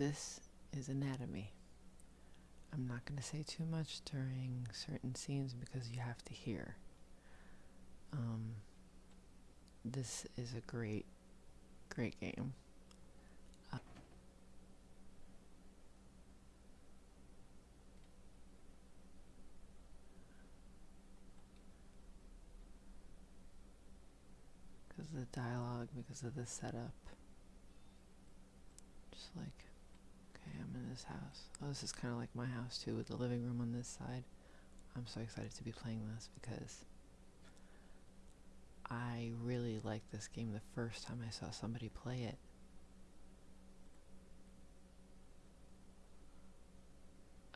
this is anatomy. I'm not going to say too much during certain scenes because you have to hear. Um, this is a great, great game. Uh, because of the dialogue, because of the setup. Just like, okay, I'm in this house. Oh, this is kind of like my house too, with the living room on this side. I'm so excited to be playing this because I really liked this game the first time I saw somebody play it.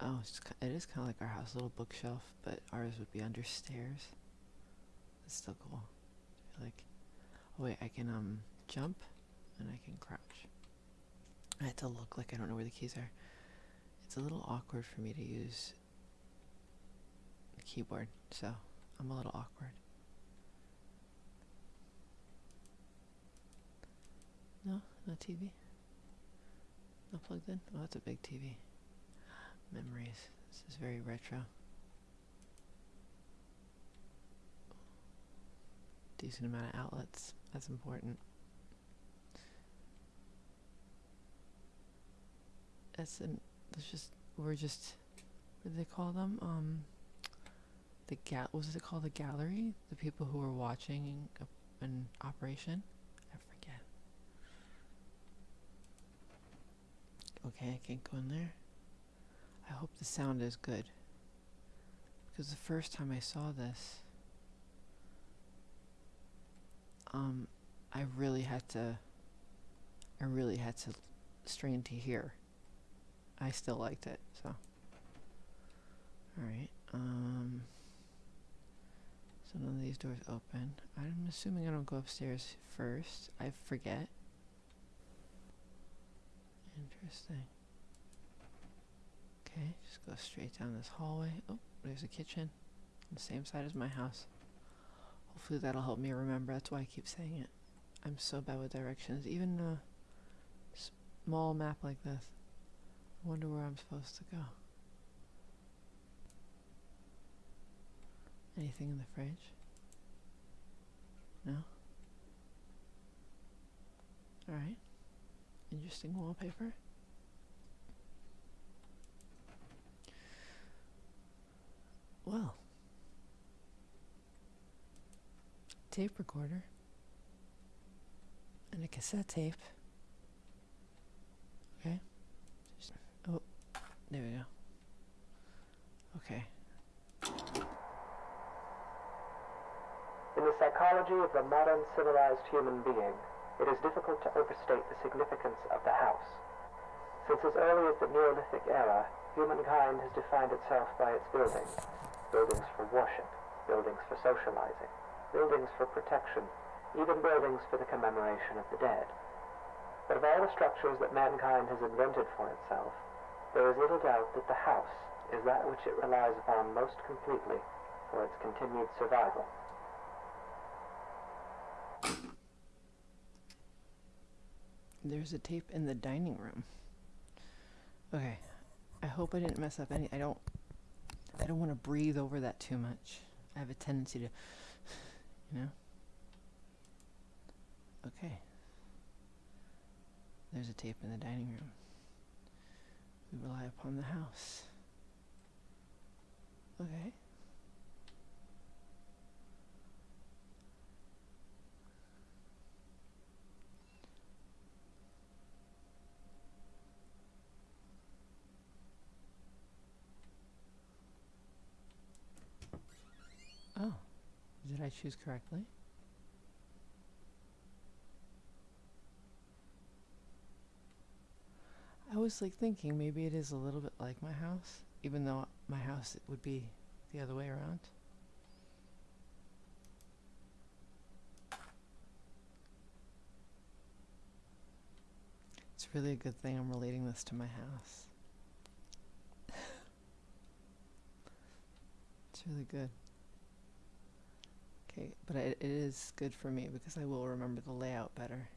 Oh, it's, it is kind of like our house, little bookshelf, but ours would be under stairs. It's still cool. I like, oh wait, I can um jump and I can crouch. I had to look like I don't know where the keys are. It's a little awkward for me to use the keyboard, so I'm a little awkward. No, no TV. Not plugged in? Oh, that's a big TV. Memories. This is very retro. Decent amount of outlets. That's important. That's just. We're just. What do they call them? Um. The gal. Was it called the gallery? The people who were watching an operation. I forget. Okay, I can't go in there. I hope the sound is good. Because the first time I saw this, um, I really had to, I really had to strain to hear. I still liked it, so. Alright, um, so none of these doors open. I'm assuming I don't go upstairs first. I forget. Interesting. Okay, just go straight down this hallway. Oh, there's a kitchen on the same side as my house. Hopefully that'll help me remember. That's why I keep saying it. I'm so bad with directions. Even a small map like this. I wonder where I'm supposed to go. Anything in the fridge? No? Alright. Interesting wallpaper. Well, tape recorder and a cassette tape. Okay. Just, oh, there we go. Okay. In the of the modern civilized human being, it is difficult to overstate the significance of the house. Since as early as the Neolithic era, humankind has defined itself by its buildings. Buildings for worship, buildings for socializing, buildings for protection, even buildings for the commemoration of the dead. But of all the structures that mankind has invented for itself, there is little doubt that the house is that which it relies upon most completely for its continued survival. There's a tape in the dining room. Okay. I hope I didn't mess up any. I don't. I don't want to breathe over that too much. I have a tendency to. You know? Okay. There's a tape in the dining room. We rely upon the house. Okay. Oh, did I choose correctly? I was like thinking maybe it is a little bit like my house, even though my house it would be the other way around. It's really a good thing I'm relating this to my house. it's really good. Okay, but it, it is good for me because I will remember the layout better.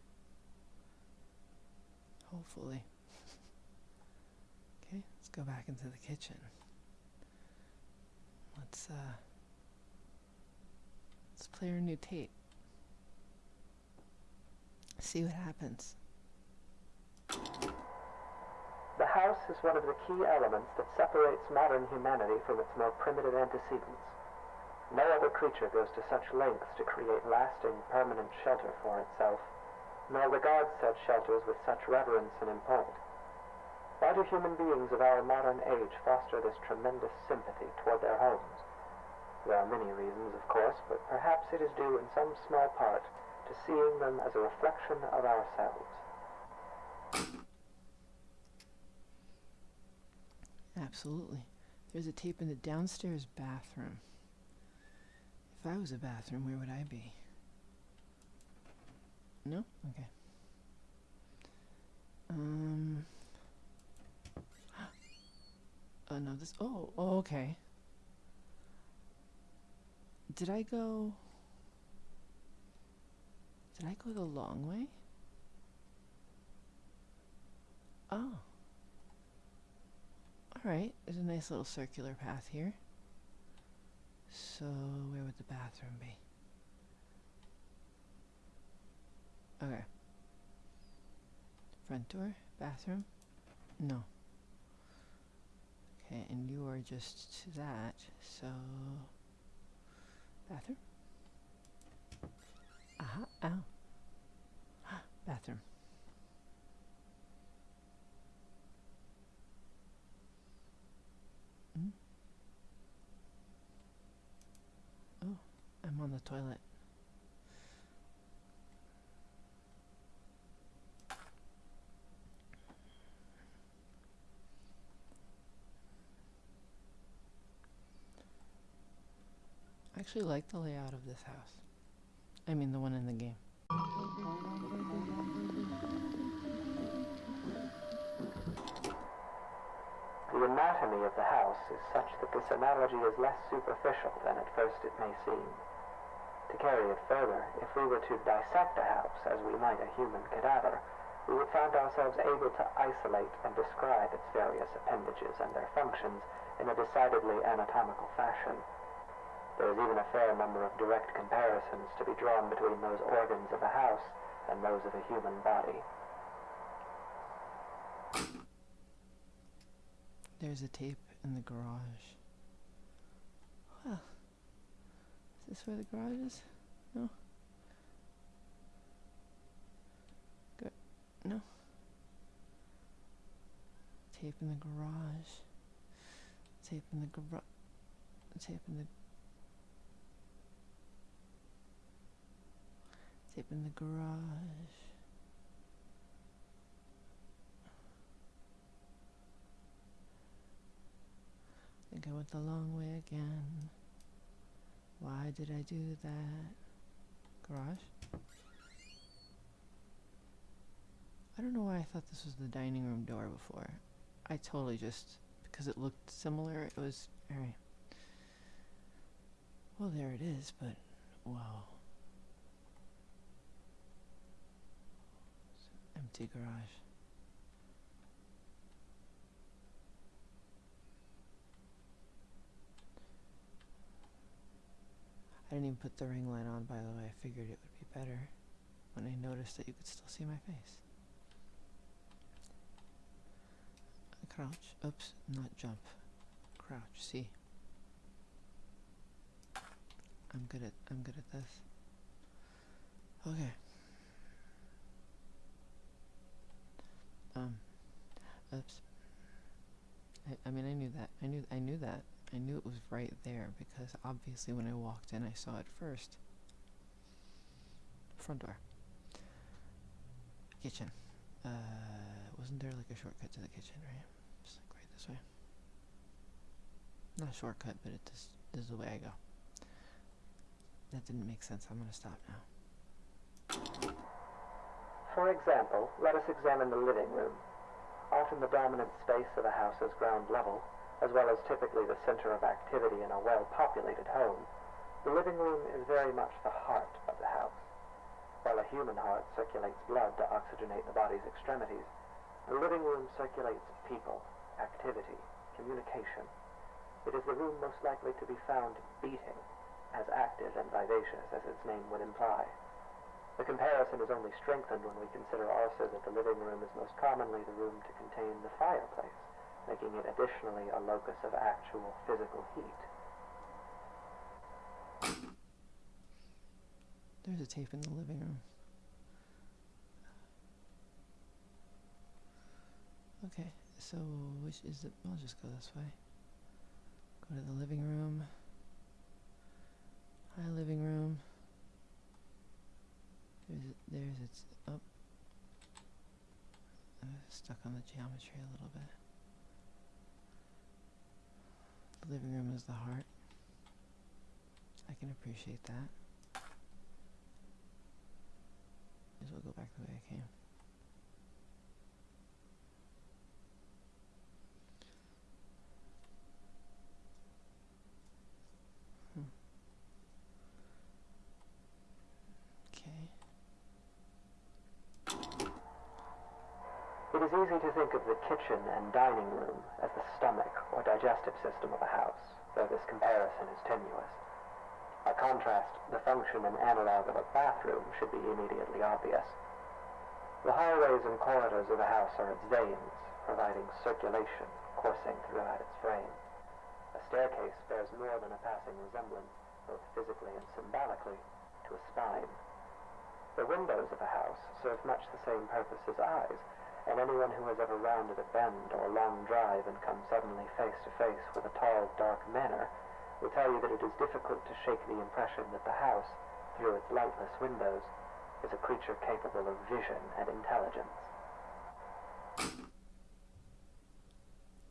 Hopefully. Okay, let's go back into the kitchen. Let's uh let's play our new tape. See what happens. The house is one of the key elements that separates modern humanity from its more primitive antecedents. No other creature goes to such lengths to create lasting, permanent shelter for itself, nor regards such shelters with such reverence and import. Why do human beings of our modern age foster this tremendous sympathy toward their homes? There are many reasons, of course, but perhaps it is due in some small part to seeing them as a reflection of ourselves. Absolutely. There's a tape in the downstairs bathroom. If I was a bathroom, where would I be? No? Okay. Um. Oh, no, this. Oh, oh, okay. Did I go. Did I go the long way? Oh. Alright, there's a nice little circular path here. So, where would the bathroom be? Okay. Front door? Bathroom? No. Okay, and you are just to that, so... Bathroom? Aha, uh-huh, ow. Oh. Bathroom. Mm. Oh, I'm on the toilet. I actually like the layout of this house. I mean, the one in the game. The anatomy of the house is such that this analogy is less superficial than at first it may seem. To carry it further, if we were to dissect a house as we might a human cadaver, we would find ourselves able to isolate and describe its various appendages and their functions in a decidedly anatomical fashion. There is even a fair number of direct comparisons to be drawn between those organs of a house and those of a human body. There's a tape in the garage. Well, this where the garage is? No? Good. No? Tape in the garage. Tape in the garage. Tape in the. Tape in the garage. I think I went the long way again. Why did I do that? Garage? I don't know why I thought this was the dining room door before. I totally just, because it looked similar, it was, alright. Well, there it is, but, wow. Empty garage. I didn't even put the ring light on, by the way. I figured it would be better when I noticed that you could still see my face. Crouch. Oops, not jump. Crouch. See. I'm good at I'm good at this. Okay. Um. Oops. I, I mean I knew that. I knew I knew that. I knew it was right there because obviously when I walked in I saw it first. Front door. Kitchen. Uh, wasn't there like a shortcut to the kitchen, right? Just like right this way. Not a shortcut, but it just, this is the way I go. That didn't make sense. I'm gonna stop now. For example, let us examine the living room. Often the dominant space of a house is ground level, as well as typically the center of activity in a well-populated home, the living room is very much the heart of the house. While a human heart circulates blood to oxygenate the body's extremities, the living room circulates people, activity, communication. It is the room most likely to be found beating, as active and vivacious as its name would imply. The comparison is only strengthened when we consider also that the living room is most commonly the room to contain the fireplace, making it additionally a locus of actual physical heat. There's a tape in the living room. Okay, so which is it? I'll just go this way. Go to the living room. Hi, living room. There's it, there's it's up. I'm stuck on the geometry a little bit. The living room is the heart. I can appreciate that. As well go back the way I came. Hmm. Okay. It is easy to think of the kitchen and dining room as the stomach or digestive system of a house, though this comparison is tenuous. By contrast, the function and analog of a bathroom should be immediately obvious. The hallways and corridors of a house are its veins, providing circulation coursing throughout its frame. A staircase bears more than a passing resemblance, both physically and symbolically, to a spine. The windows of a house serve much the same purpose as eyes, and anyone who has ever rounded a bend or a long drive and come suddenly face to face with a tall, dark manor will tell you that it is difficult to shake the impression that the house, through its lightless windows, is a creature capable of vision and intelligence.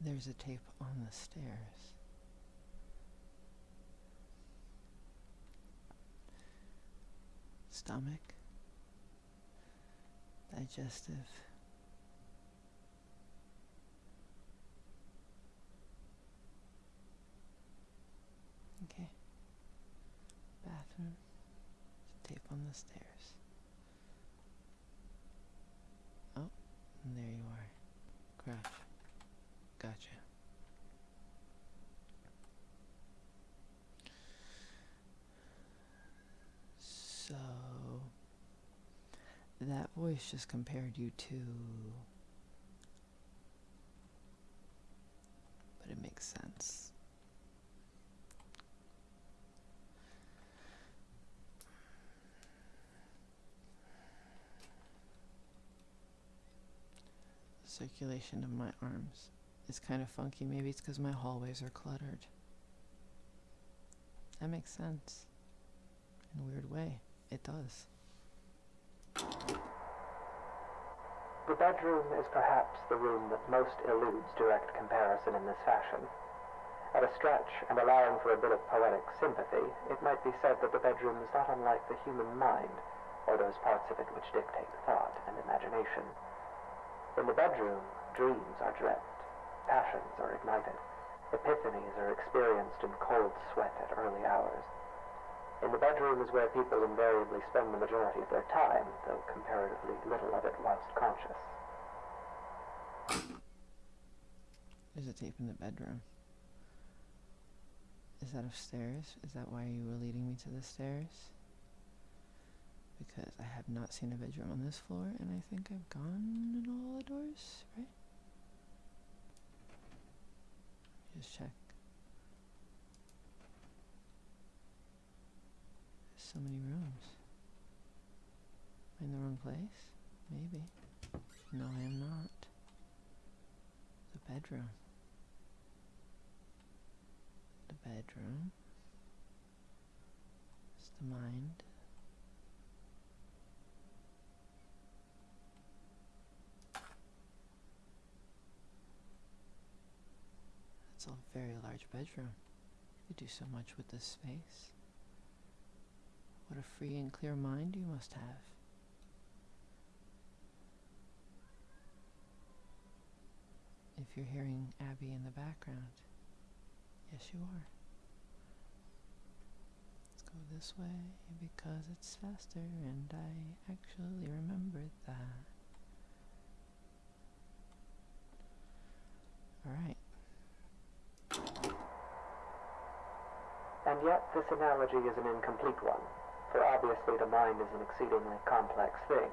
There's a tape on the stairs. Stomach. Digestive. Okay. Bathroom. Tape on the stairs. Oh, and there you are. Crouch. Gotcha. So that voice just compared you to but it makes sense. Circulation of my arms is kind of funky. Maybe it's because my hallways are cluttered. That makes sense. In a weird way. It does. The bedroom is perhaps the room that most eludes direct comparison in this fashion. At a stretch, and allowing for a bit of poetic sympathy, it might be said that the bedroom is not unlike the human mind, or those parts of it which dictate thought and imagination. In the bedroom, dreams are dreamt, passions are ignited, epiphanies are experienced in cold sweat at early hours. In the bedroom is where people invariably spend the majority of their time, though comparatively little of it whilst conscious. There's a tape in the bedroom. Is that upstairs? Is that why you were leading me to the stairs? Because I have not seen a bedroom on this floor, and I think I've gone in all the doors, right? Just check. There's so many rooms. Am I in the wrong place? Maybe. No, I am not. The bedroom. The bedroom. It's the mind. A very large bedroom. You do so much with this space. What a free and clear mind you must have. If you're hearing Abby in the background, yes, you are. Let's go this way because it's faster, and I actually remembered that. Alright. Yet, this analogy is an incomplete one, for obviously the mind is an exceedingly complex thing.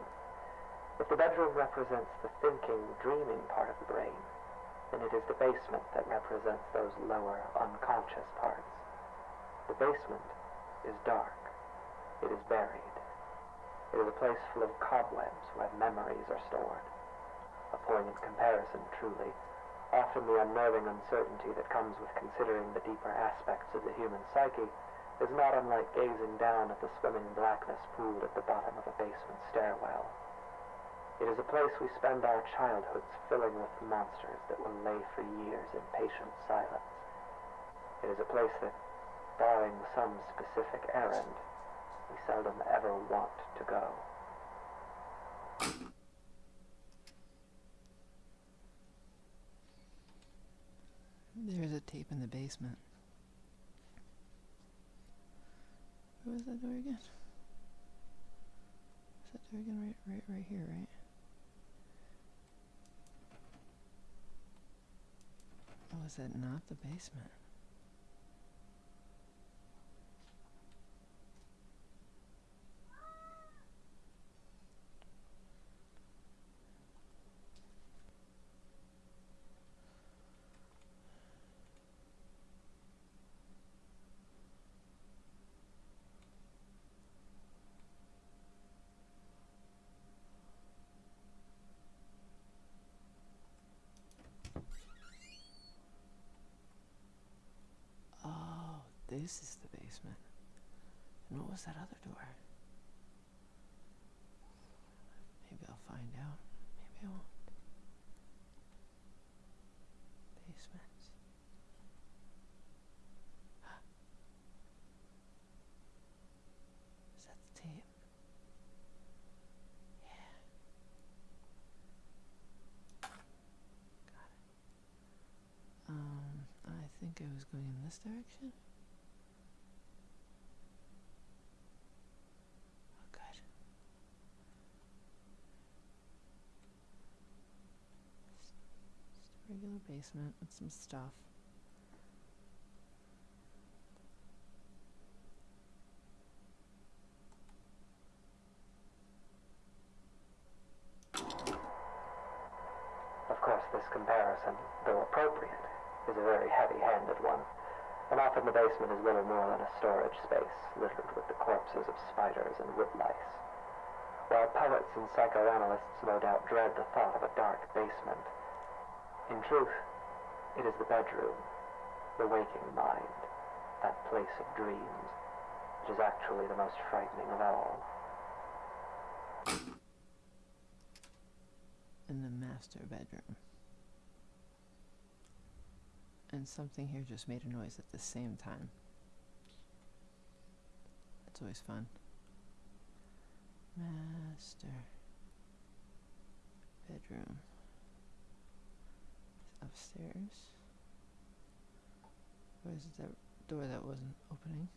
If the bedroom represents the thinking, dreaming part of the brain, then it is the basement that represents those lower, unconscious parts. The basement is dark. It is buried. It is a place full of cobwebs where memories are stored. A poignant comparison, truly. Often the unnerving uncertainty that comes with considering the deeper aspects of the human psyche is not unlike gazing down at the swimming blackness pooled at the bottom of a basement stairwell. It is a place we spend our childhoods filling with monsters that will lay for years in patient silence. It is a place that, barring some specific errand, we seldom ever want to go. There's a tape in the basement. Where was that door again? Is that door again right right right here, right? Oh, is that not the basement? Oh, this is the basement. And what was that other door? Maybe I'll find out. Maybe I won't. Basement. Is that the tape? Yeah. Got it. Um, I think I was going in this direction. Oh, good. Just, just a regular basement with some stuff. Of course, this comparison, though appropriate, is a very heavy-handed one, and often the basement is little more than a storage space littered with the corpses of spiders and woodlice. While poets and psychoanalysts no doubt dread the thought of a dark basement, in truth, it is the bedroom, the waking mind, that place of dreams, which is actually the most frightening of all. in the master bedroom. And something here just made a noise at the same time. It's always fun. Master bedroom. Upstairs. Where's the door that wasn't opening?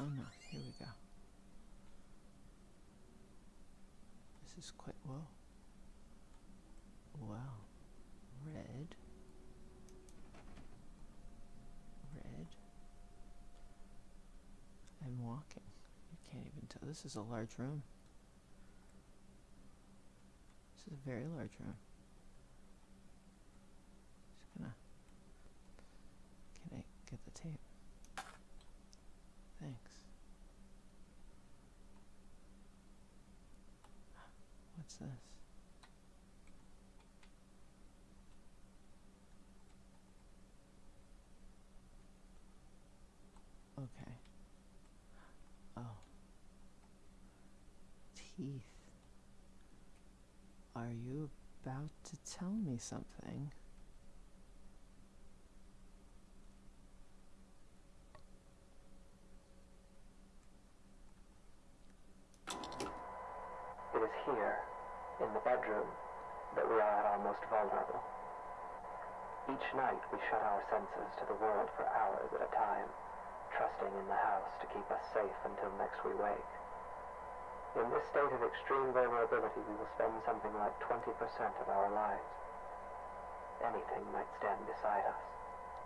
Oh no, here we go. This is quite well. Wow. Red. Red. I'm walking. You can't even tell. This is a large room. This is a very large room. Just gonna. Can I get the tape? Thanks. What's this? Okay. Oh. Teeth. Are you about to tell me something? It is here, in the bedroom, that we are at our most vulnerable. Each night we shut our senses to the world for hours at a time, trusting in the house to keep us safe until next we wake. In this state of extreme vulnerability, we will spend something like 20% of our lives. Anything might stand beside us,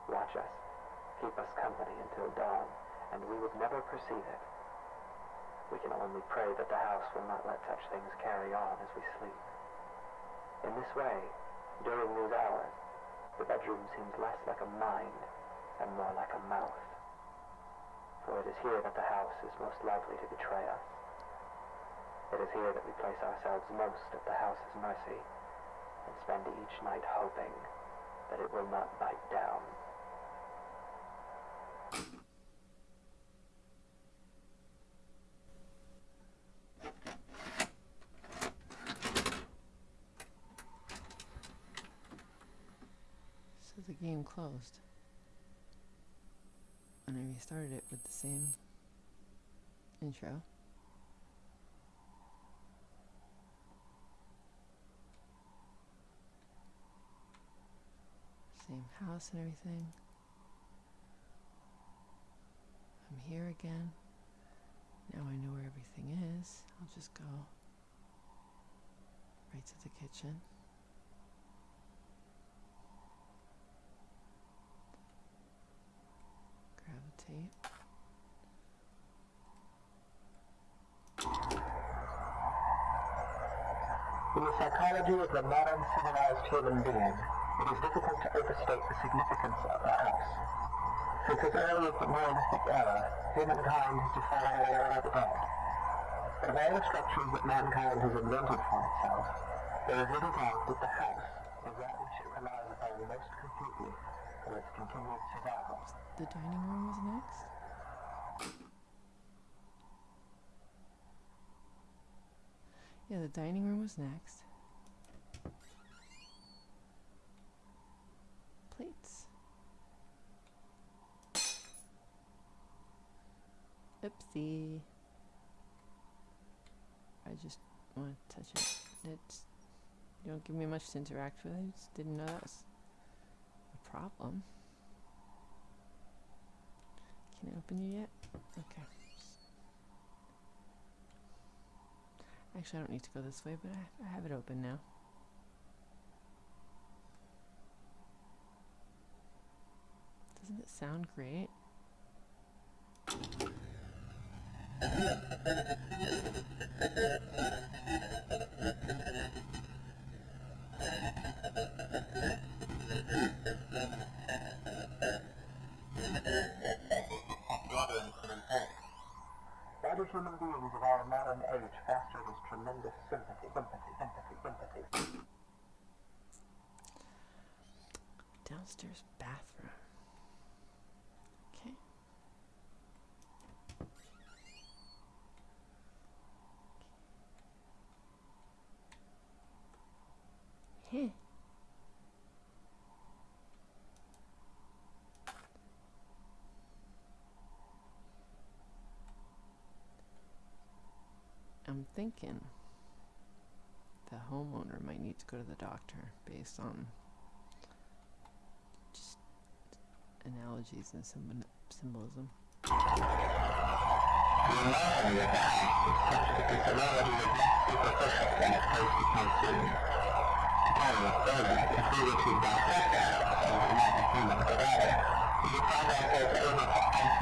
watch us, keep us company until dawn, and we would never perceive it. We can only pray that the house will not let such things carry on as we sleep. In this way, during these hours, the bedroom seems less like a mind and more like a mouth. For it is here that the house is most likely to betray us. It is here that we place ourselves most at the house's mercy and spend each night hoping that it will not bite down. So the game closed. And I restarted it with the same intro. Same house and everything. I'm here again. Now I know where everything is. I'll just go right to the kitchen. Gravitate. In the psychology of the modern civilized human being, it is difficult to overstate the significance of the house. Since as early as the Neolithic era, humankind has defined the era of dead. Of all the structures that mankind has invented for itself, there is little doubt that the house is that which it relies upon most completely The dining room was next. Yeah, the dining room was next. Plates. Oopsie. I just want to touch it. It's you don't give me much to interact with. I just didn't know that was problem. Can I open you yet? Okay. Actually, I don't need to go this way, but I, I have it open now. Doesn't it sound great? This tremendous sympathy, sympathy, sympathy, sympathy? Downstairs bathroom. Okay. Heh. I'm thinking the homeowner might need to go to the doctor based on just analogies and symb- symbolism.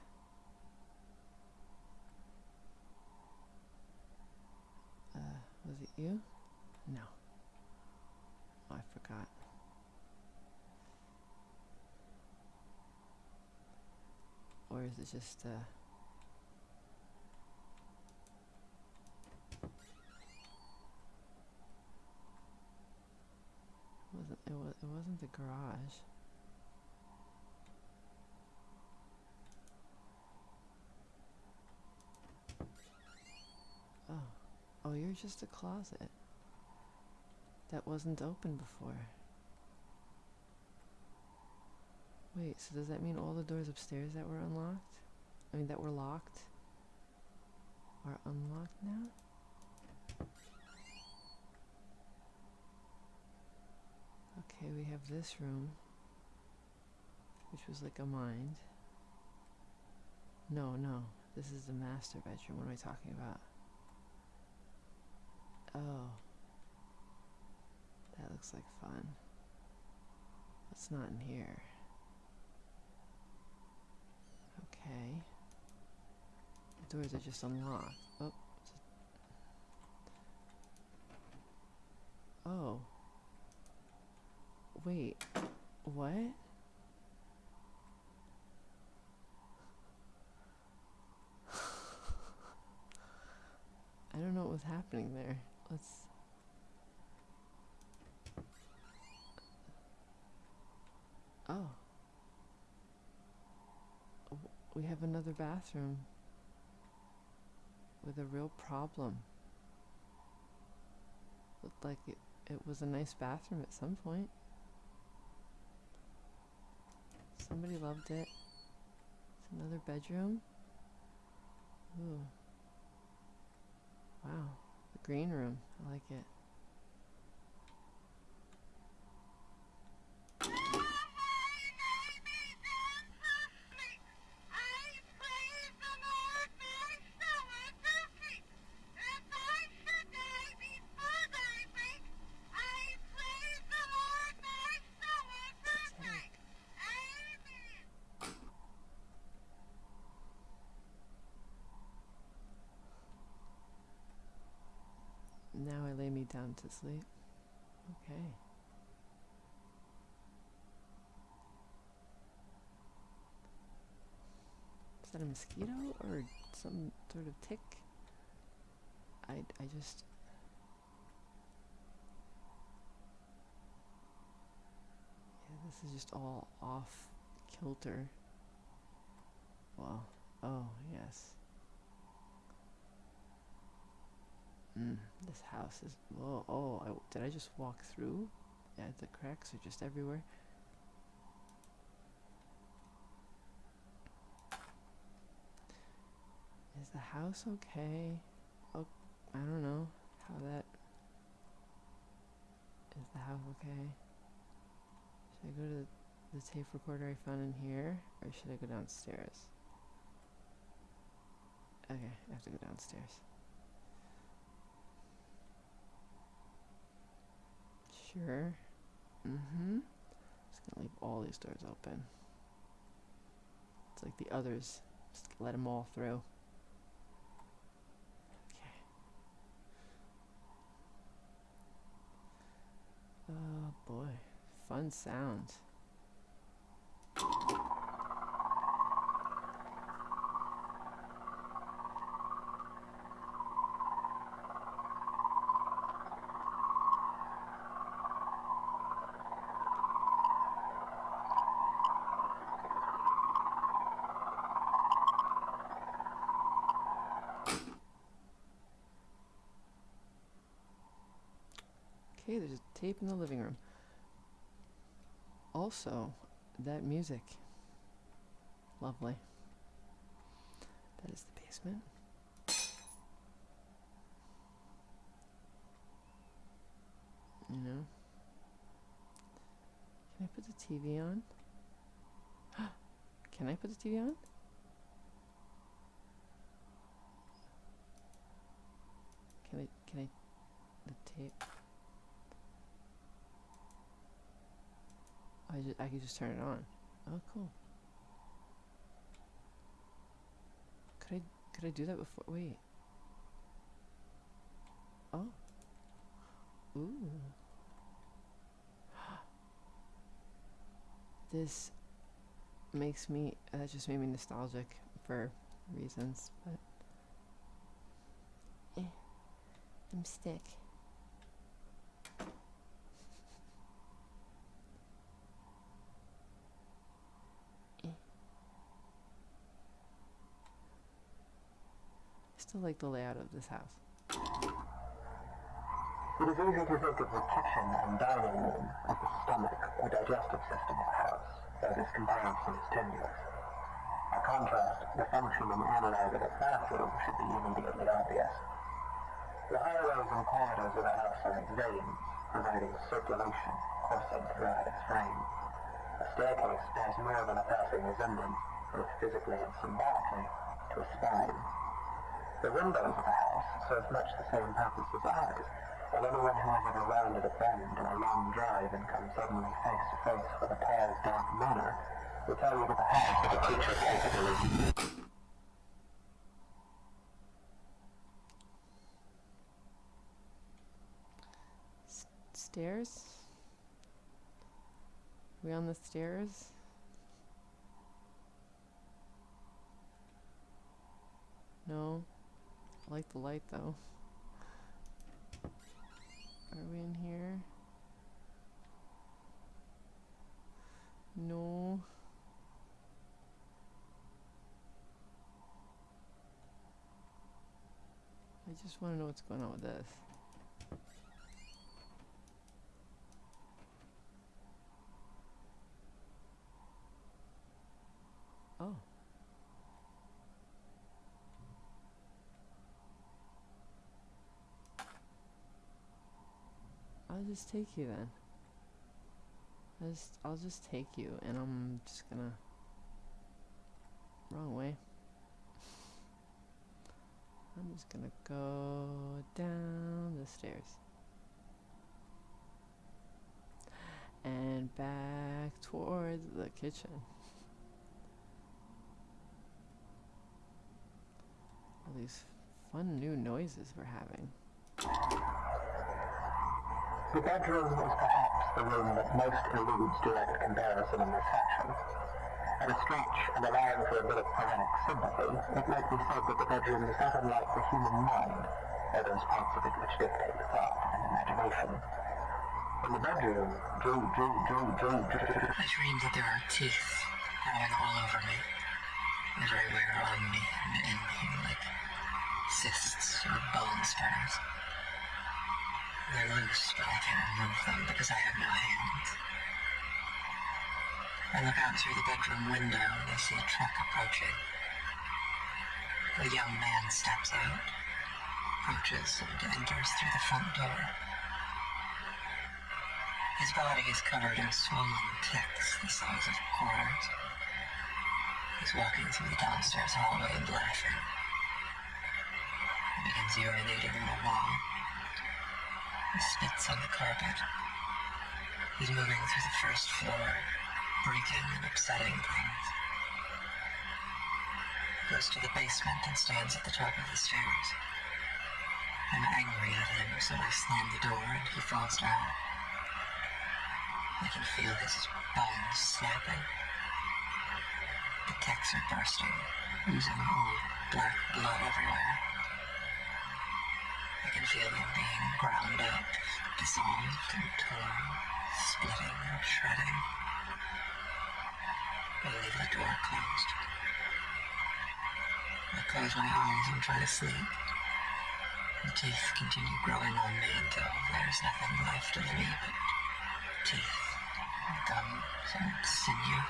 was it you? No. Oh, I forgot. Or is it just, uh, wasn't it was it wasn't the garage. Oh. Oh, you're just a closet. That wasn't open before. Wait, so does that mean all the doors upstairs that were unlocked? I mean, that were locked are unlocked now? Okay, we have this room, which was like a mind. No, no, this is the master bedroom. What am I talking about? Oh. That looks like fun. What's not in here? Okay. The doors are just unlocked. Oh. Oh. Wait. What? I don't know what was happening there. Let's. Oh. We have another bathroom with a real problem. Looked like it, it was a nice bathroom at some point. Somebody loved it. It's another bedroom. Ooh. Wow. Green room. I like it. To sleep. Okay. Is that a mosquito or some sort of tick? I, I just. Yeah, this is just all off kilter. Well, oh, yes. Mm, this house is. Whoa, oh, I, did I just walk through? Yeah, the cracks are just everywhere. Is the house okay? Oh, I don't know how that. Is the house okay? Should I go to the, the tape recorder I found in here, or should I go downstairs? Okay, I have to go downstairs. Sure. Mm-hmm. Just gonna leave all these doors open. It's like the others. Just let them all through. Okay. Oh boy. Fun sounds. Okay, there's a tape in the living room. Also, that music. Lovely. That is the basement. You know? Can I put the TV on? Can I put the TV on? Can I, can I, the tape? I just, I could just turn it on. Oh, cool. Could I, could I do that before? Wait. Oh. Ooh. This makes me, that just made me nostalgic for reasons, but. Eh. I'm stick. Still like the layout of this house. It is to of the kitchen and dining room as the stomach or digestive system of a house. though this comparison is tenuous. By contrast, the function and analog of a bathroom should be immediately obvious. The hallways and corridors of the house are like veins, providing circulation coursing throughout its frame. A staircase bears more than a passing resemblance, both physically and symbolically, to a spine. The windows of the house serve much the same purpose as eyes, and anyone who has ever rounded a bend in a long drive and come suddenly face to face with a pale, dark manor will tell you that the house is a creature capable of stairs? we on the stairs? No. I like the light though. Are we in here? No. I just want to know what's going on with this. Oh. I'll just take you then. I'll just, I'll just take you, and I'm just gonna. Wrong way. I'm just gonna go down the stairs. And back towards the kitchen. All these fun new noises we're having. The bedroom is perhaps the room that most eludes direct comparison in this section. At a stretch, and allowing for a bit of poetic sympathy, it might be said that the bedroom is not unlike the human mind, or those parts of it which dictate thought and imagination. In the bedroom, Joe, Joe, Joe, Joe, I dream that there are teeth growing all over me, everywhere on me and in me, like cysts or bone spurs. They're loose, but I can't remove them because I have no hands. I look out through the bedroom window and I see a truck approaching. A young man steps out, approaches, and enters through the front door. His body is covered in swollen ticks the size of quarters. He's walking through the downstairs hallway and laughing. He begins urinating on the wall. He spits on the carpet. He's moving through the first floor, breaking and upsetting things. He goes to the basement and stands at the top of the stairs. I'm angry at him, so I slam the door and he falls down. I can feel his bones snapping. The ticks are bursting, oozing old black blood everywhere. Him being ground up, dissolved and torn, splitting and shredding. I leave the door closed. I close my eyes and try to sleep. The teeth continue growing on me until there's nothing left of me but teeth, and gums, and sinew.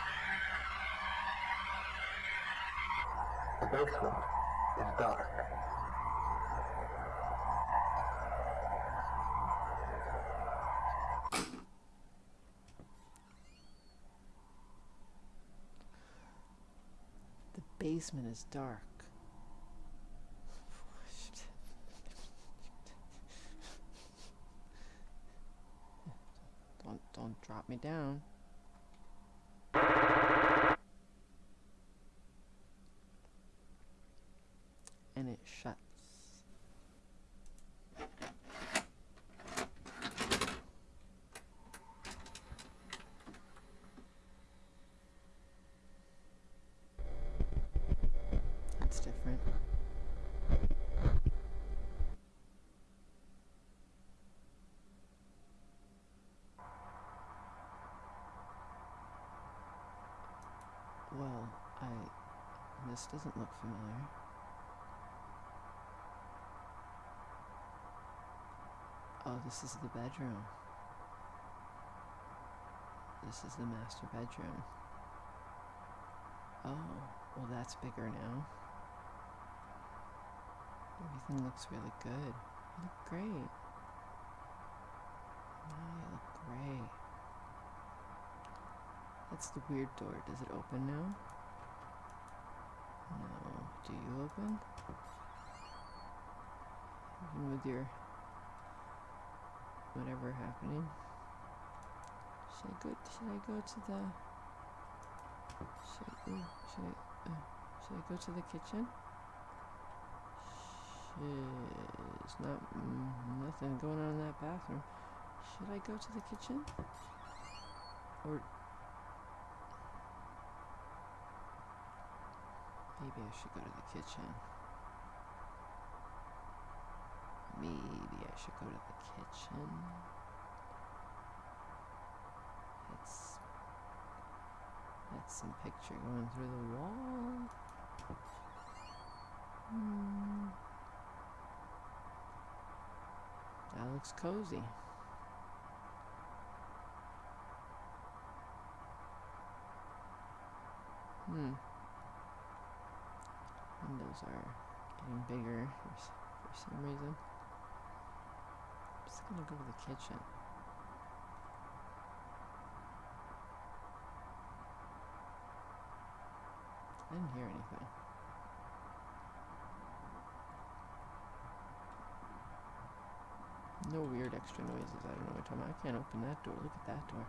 The basement is dark. The basement is dark. Don't don't drop me down. And it shuts. That's different. Well, I. This doesn't look familiar. Oh, this is the bedroom. This is the master bedroom. Oh, well, that's bigger now. Everything looks really good. You look great. Wow, you look great. That's the weird door. Does it open now? No. Do you open? Even with your whatever happening. Should I go? Should I go to the? Should I, should I? Uh, should I go to the kitchen? There's not mm, nothing going on in that bathroom. Should I go to the kitchen? Or maybe I should go to the kitchen. Maybe I should go to the kitchen. It's that's some picture going through the wall. Hmm. That looks cozy. Hmm. Windows are getting bigger for, for some reason. I'm just gonna go to the kitchen. I didn't hear anything. No weird extra noises. I don't know what about. I can't open that door. Look at that door.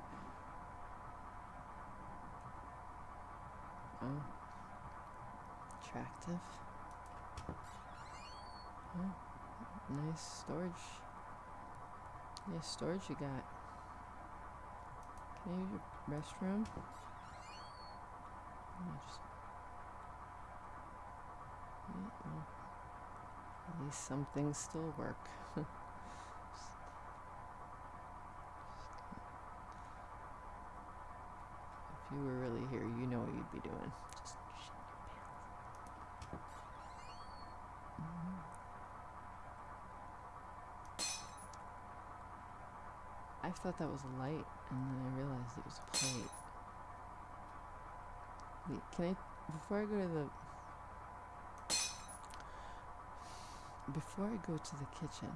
Oh. Attractive. Oh. Nice storage. Nice storage you got. Can I use your restroom? At least some things still work. If you were really here, you know what you'd be doing. Thought that was a light, and then I realized it was a plate. Wait, can I, before I go to the, before I go to the kitchen,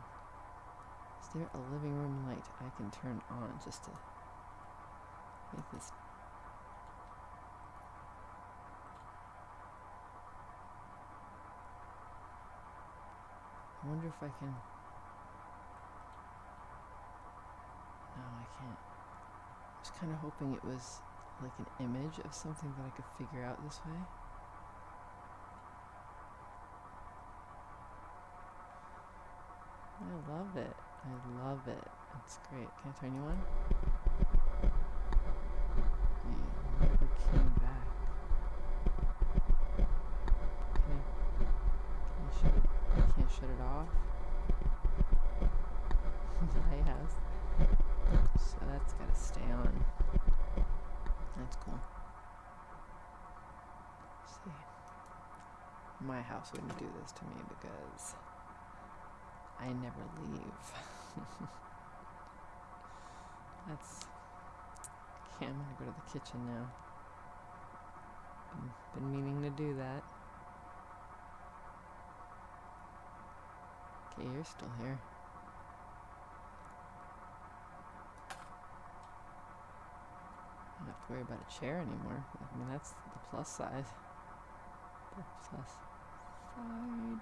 is there a living room light I can turn on just to make this I wonder if I can. Can't. I was kind of hoping it was like an image of something that I could figure out this way. I love it. I love it. It's great. Can I turn you on? You never came back. Can I, can I shut it? I can't shut it off. I have. So that's gotta stay on. That's cool. see. My house wouldn't do this to me because I never leave. that's. Okay, I'm gonna go to the kitchen now. Been, been meaning to do that. Okay, you're still here. I don't have to worry about a chair anymore. I mean, that's the plus side. The plus. Um.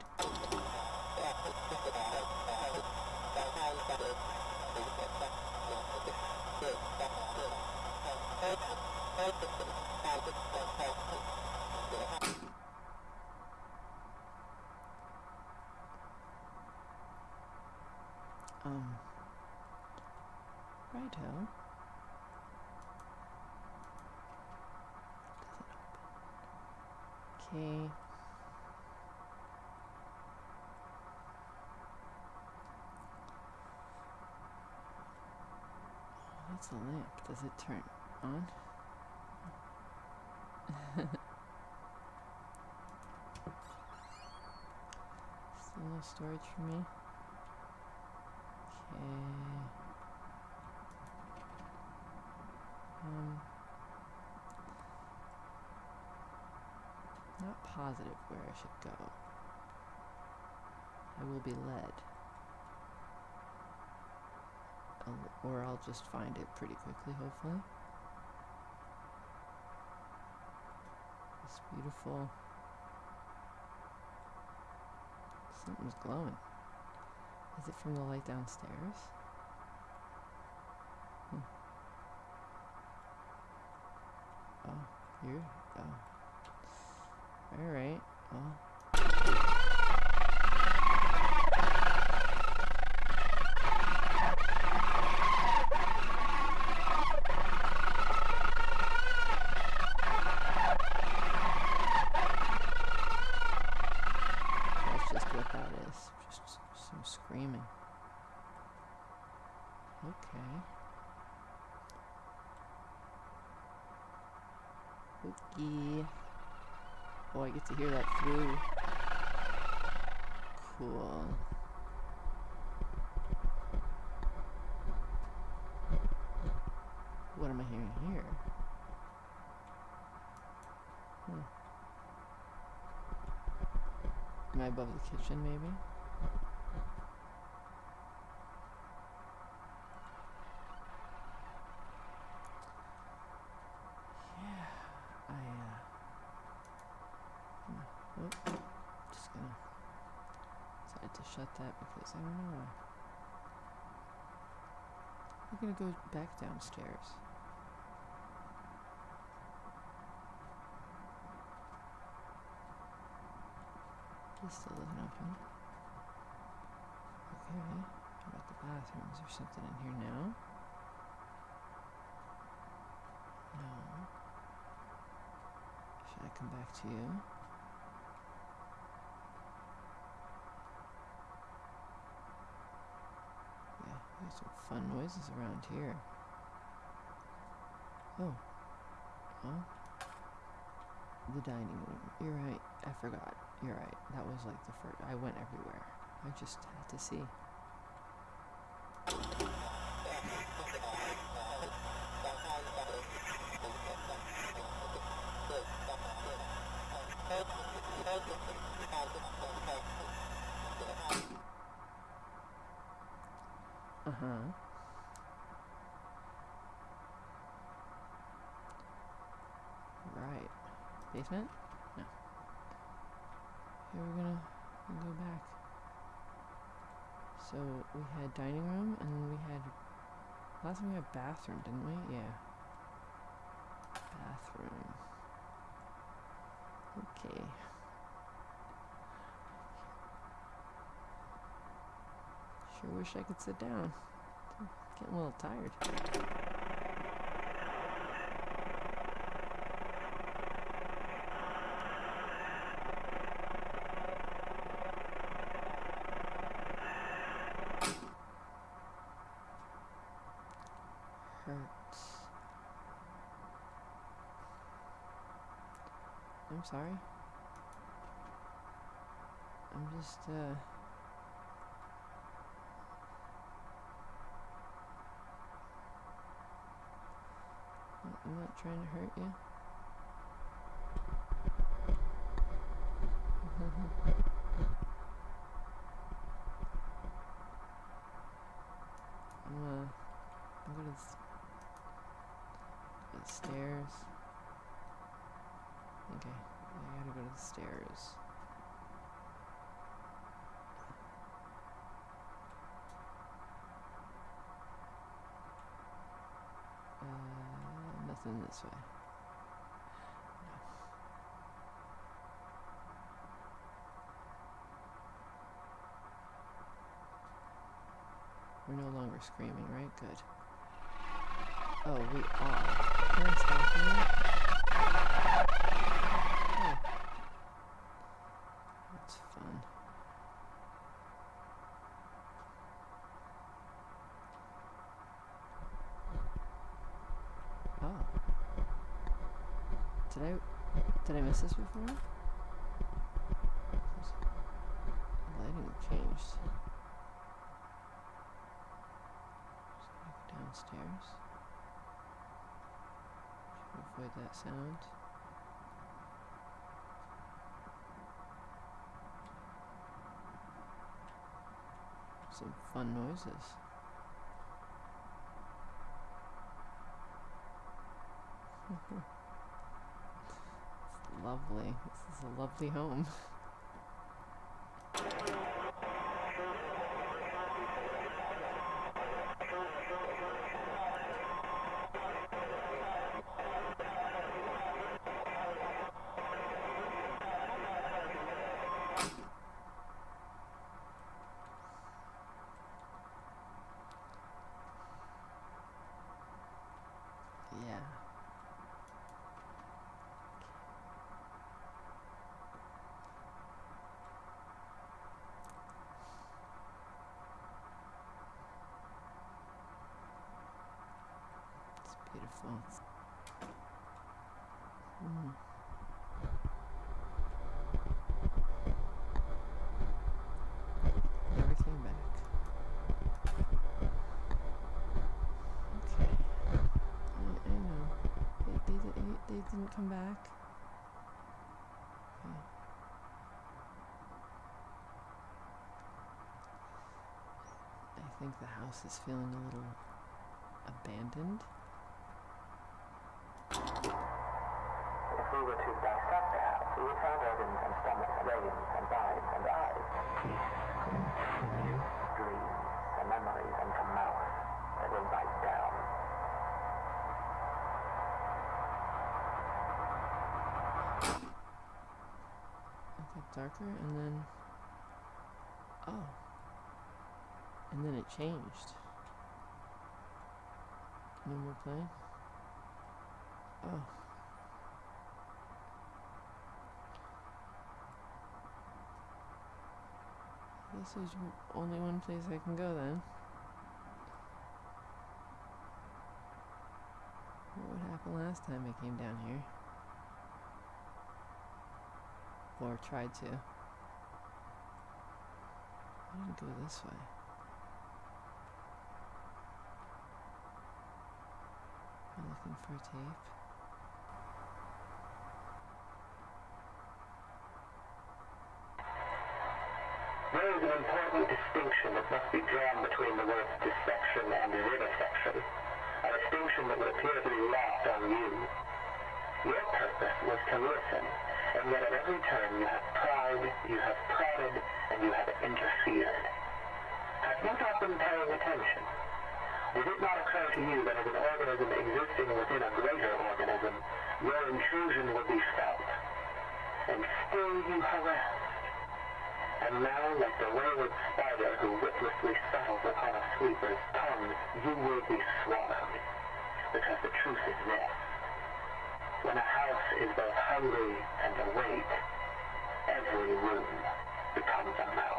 Righto. Doesn't. Okay. That's a lamp. Does it turn on? Still no storage for me. Okay. Um. positive where I should go. I will be led. I'll, or I'll just find it pretty quickly, hopefully. It's beautiful. Something's glowing. Is it from the light downstairs? Hmm. Oh, here. Oh. Alright, well. That's just what that is. Just some screaming. Okay. Okay. Oh, I get to hear that through. Cool. What am I hearing here? Hmm. Am I above the kitchen, maybe? Yeah, I, uh... hmm, Oh, just gonna decide to shut that because I don't know. I'm gonna go back downstairs. This still isn't open. Okay, how about the bathroom? Is there something in here now? No. Should I come back to you? Yeah, there's some fun noises around here. Oh. Oh. The dining room. You're right. I forgot. You're right. That was like the first. I went everywhere. I just had to see. Uh huh. Right. Basement? Here we're gonna go back. So we had dining room and then we had last time we had bathroom, didn't we? Yeah. Bathroom. Okay. Sure wish I could sit down. Getting a little tired. I'm sorry. I'm just, uh. I'm not trying to hurt you. I'm uh, I'm gonna s- go to the stairs. Okay, I gotta go to the stairs. This way. We're no longer screaming, right? Good. Oh, we are. Did I did I miss this before? Lighting changed. Downstairs. Should avoid that sound. Some fun noises. lovely. This is a lovely home. Yeah. It's beautiful. Mm. Never came back. Okay. I, I know. They, they, di- they, they didn't come back. Okay. I think the house is feeling a little abandoned. If we were to dissect the house, we would find organs and stomachs, brains and minds and eyes. Dreams and memories and a mouth that will bite down. It got darker and then. Oh. And then it changed. No more playing? Oh. This is only one place I can go then. What would happen last time I came down here? Or tried to. I didn't go this way. Am looking for a tape? There is an important distinction that must be drawn between the words dissection and vivisection, a distinction that would appear to be lost on you. Your purpose was to listen, and yet at every turn you have pried, you have prodded, and you have interfered. Have you not been paying attention? Did it not occur to you that as an organism existing within a greater organism, your intrusion would be felt? And still you harassed. And now, like the wayward spider who witlessly settles upon a sweeper's tongue, you will be swallowed. Because the truth is this. When a house is both hungry and awake, every room becomes a mouth.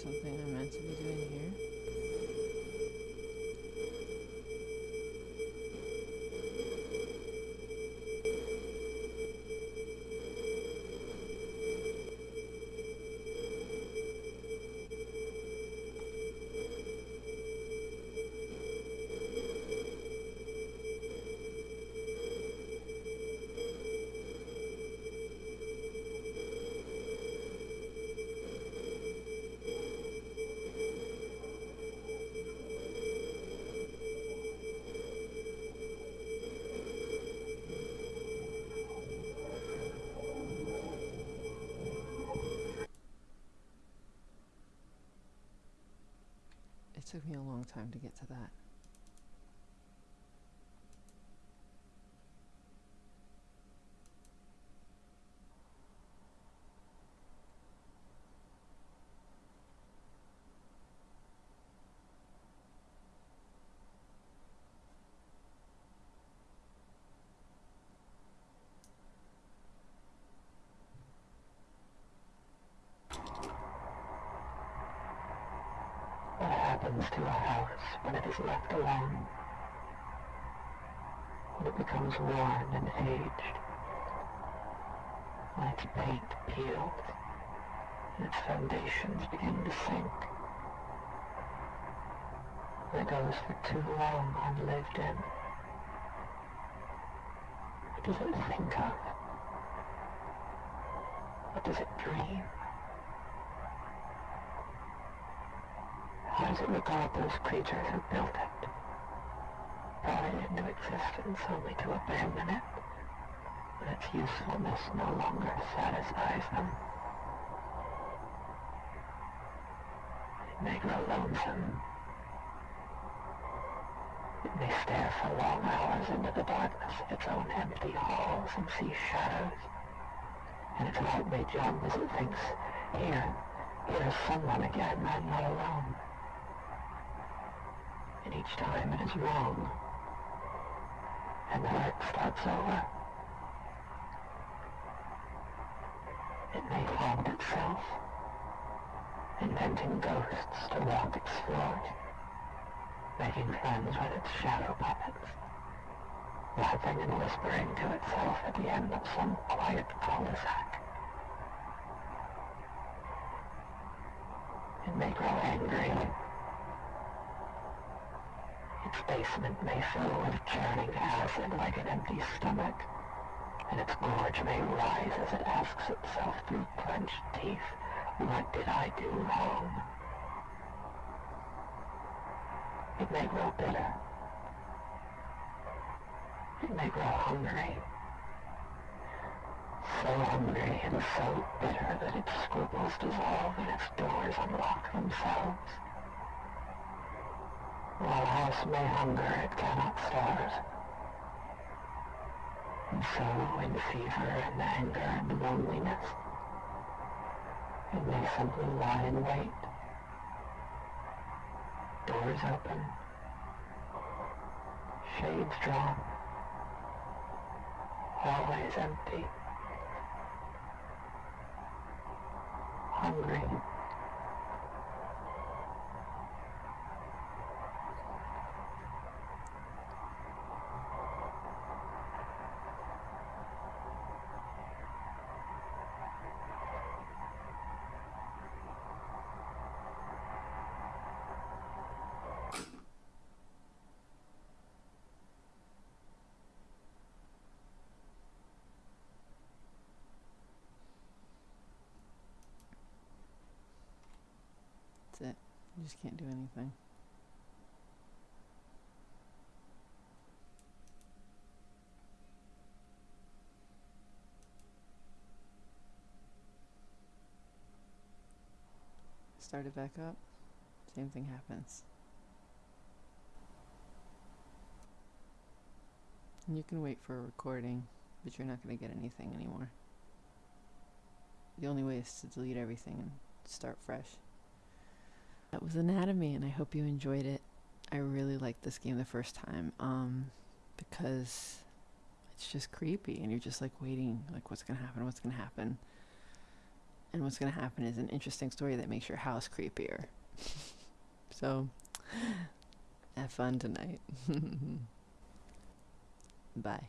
Something I'm meant to be doing Took me a long time to get to that. What happens to a house when it is left alone? When it becomes worn and aged? When its paint peels and its foundations begin to sink? It goes for too long unlived in? What does it think of? What does it dream? How does it regard those creatures who built it? Brought it into existence only to abandon it when its usefulness no longer satisfies them. It may grow lonesome. It may stare for long hours into the darkness of its own empty halls and see shadows. And its heart may jump as it thinks, here, here is someone again, I'm not alone and each time it is wrong, and the hurt starts over. It may haunt itself, inventing ghosts to walk its floors, making friends with its shadow puppets, laughing and whispering to itself at the end of some quiet cul-de-sac. It may grow angry its basement may fill with churning acid like an empty stomach, and its gorge may rise as it asks itself through clenched teeth, what did I do wrong? It may grow bitter. It may grow hungry. So hungry and so bitter that its scruples dissolve and its doors unlock themselves. While a house may hunger, it cannot starve. And so, in fever and anger and loneliness, it may simply lie in wait. Doors open, shades drawn, hallways empty, hungry. That's it. You just can't do anything. Start it back up. Same thing happens. And you can wait for a recording, but you're not going to get anything anymore. The only way is to delete everything and start fresh. That was Anatomy, and I hope you enjoyed it. I really liked this game the first time, um, because it's just creepy, and you're just like waiting, like what's gonna happen, what's gonna happen, and what's gonna happen is an interesting story that makes your house creepier. so, have fun tonight. Bye.